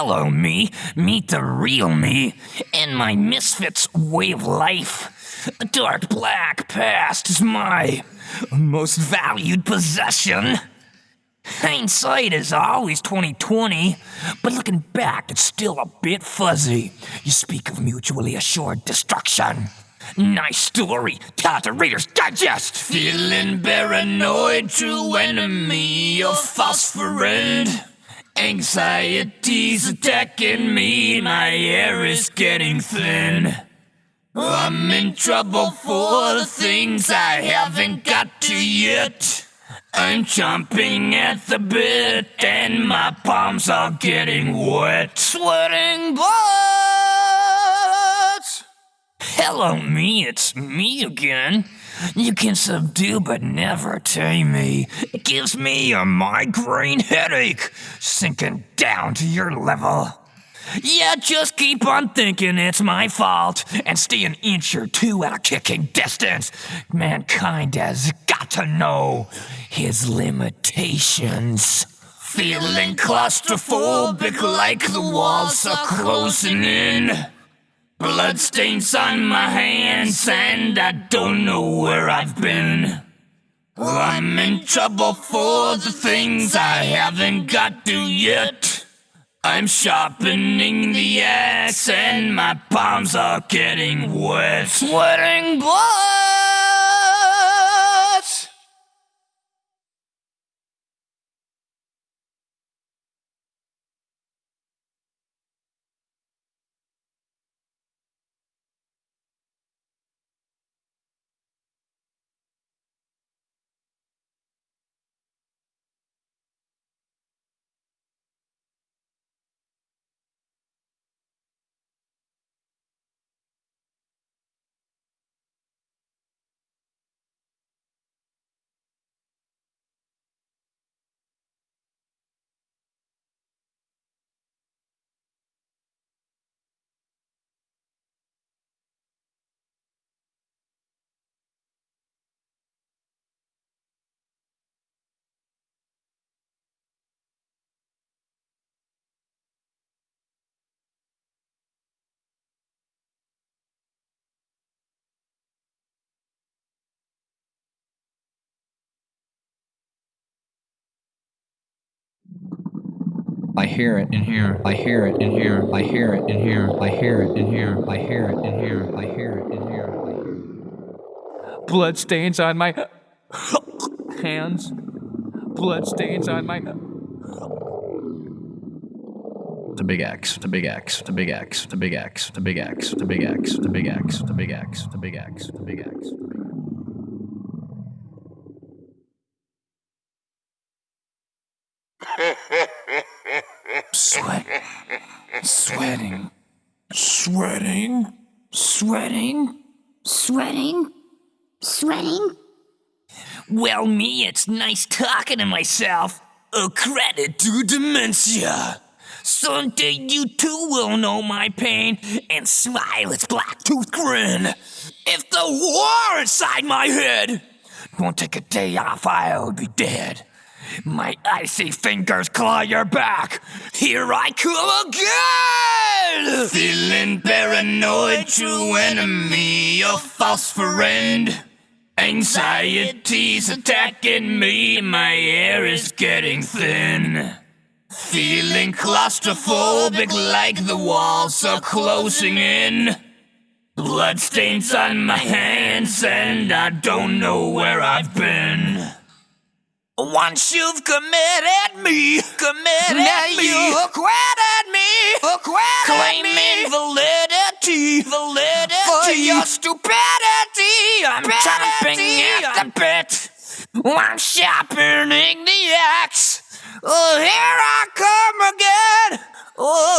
Hello, me. Meet the real me and my misfits way of life. The dark black past is my most valued possession. Hindsight is always 2020, but looking back, it's still a bit fuzzy. You speak of mutually assured destruction. Nice story. Tell to Reader's Digest. Feeling paranoid, true enemy, a false friend. Anxiety's attacking me, my air is getting thin. I'm in trouble for the things I haven't got to yet. I'm chomping at the bit, and my palms are getting wet. Sweating bullets! Hello, me, it's me again. You can subdue but never tame me. It gives me a migraine headache, sinking down to your level. Yeah, just keep on thinking it's my fault and stay an inch or two at a kicking distance. Mankind has got to know his limitations. Feeling claustrophobic like the walls are closing in. Bloodstains on my hands and I don't know where I've been. I'm in trouble for the things I haven't got to yet. I'm sharpening the axe and my palms are getting wet. Sweating blood! I hear it in here. I hear it in here. I hear it in here. I hear it in here. I hear it in here. I hear it in here. Blood stains on my hands. Blood stains on my. The big X, the big X, the big X, the big X, the big X, the big X, the big X, the big X, the big X, the big X. Sweat. Sweating. Sweating. Sweating. Sweating? Sweating? Well, me, it's nice talking to myself. A credit to dementia. Someday you too will know my pain and smile its black tooth grin. If the war inside my head won't take a day off, I'll be dead. My icy fingers claw your back. Here I come again! Feeling paranoid, true enemy, a false friend. Anxiety's attacking me, my air is getting thin. Feeling claustrophobic like the walls are closing in. Bloodstains on my hands, and I don't know where I've been. Once you've committed me, committed now me, you acquitted me, acquitted claiming me. validity, validity for your stupidity. I'm chomping at the bit. I'm sharpening the axe. Oh, here I come again. Oh.